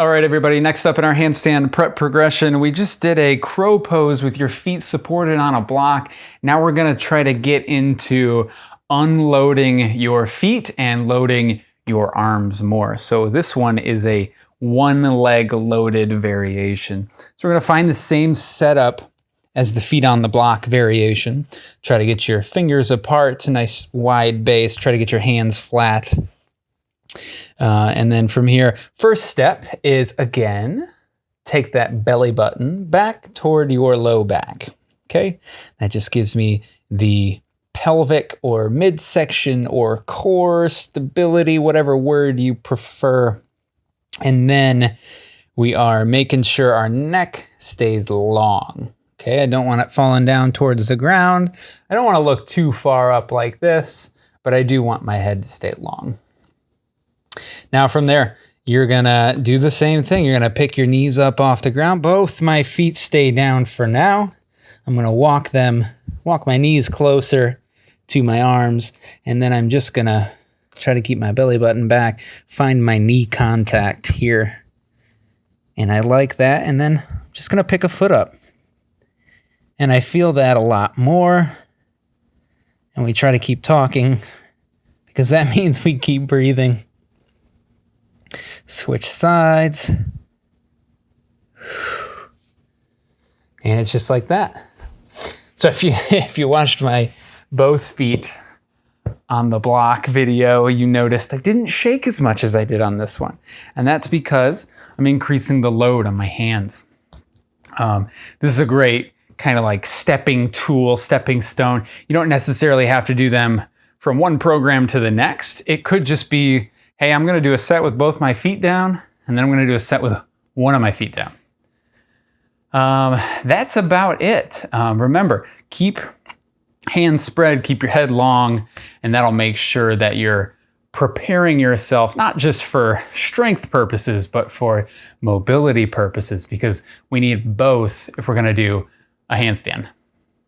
All right, everybody, next up in our handstand prep progression, we just did a crow pose with your feet supported on a block. Now we're gonna try to get into unloading your feet and loading your arms more. So this one is a one leg loaded variation. So we're gonna find the same setup as the feet on the block variation. Try to get your fingers apart, to nice wide base. Try to get your hands flat. Uh, and then from here, first step is again, take that belly button back toward your low back. Okay, that just gives me the pelvic or midsection or core stability, whatever word you prefer. And then we are making sure our neck stays long. Okay, I don't want it falling down towards the ground. I don't want to look too far up like this, but I do want my head to stay long. Now from there, you're gonna do the same thing. You're gonna pick your knees up off the ground. Both my feet stay down for now. I'm gonna walk them, walk my knees closer to my arms, and then I'm just gonna try to keep my belly button back, find my knee contact here. And I like that, and then I'm just gonna pick a foot up. And I feel that a lot more. And we try to keep talking because that means we keep breathing. Switch sides. And it's just like that. So if you if you watched my both feet on the block video, you noticed I didn't shake as much as I did on this one. And that's because I'm increasing the load on my hands. Um, this is a great kind of like stepping tool, stepping stone. You don't necessarily have to do them from one program to the next. It could just be, hey, I'm gonna do a set with both my feet down, and then I'm gonna do a set with one of my feet down. Um, that's about it. Um, remember, keep hands spread, keep your head long, and that'll make sure that you're preparing yourself not just for strength purposes, but for mobility purposes, because we need both if we're gonna do a handstand.